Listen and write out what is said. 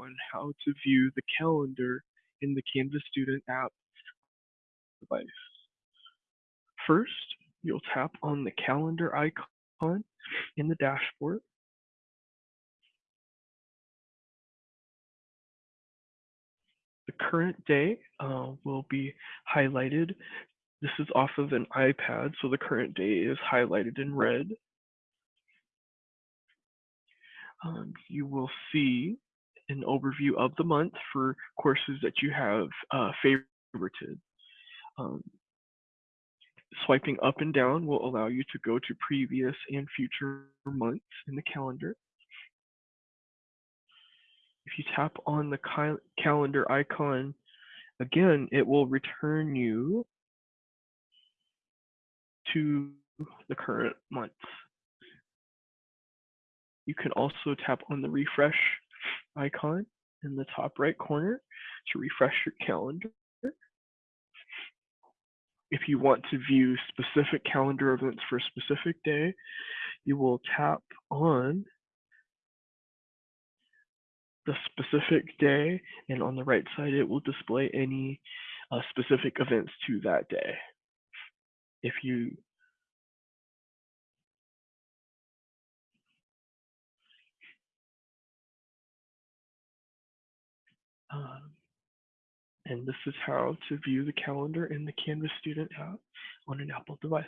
on how to view the calendar in the Canvas Student app device. First, you'll tap on the calendar icon in the dashboard. The current day uh, will be highlighted. This is off of an iPad, so the current day is highlighted in red. Um, you will see an overview of the month for courses that you have uh, favorited. Um, swiping up and down will allow you to go to previous and future months in the calendar. If you tap on the calendar icon, again, it will return you to the current month. You can also tap on the refresh icon in the top right corner to refresh your calendar. If you want to view specific calendar events for a specific day, you will tap on the specific day, and on the right side, it will display any uh, specific events to that day. If you um, and this is how to view the calendar in the Canvas Student app on an Apple device.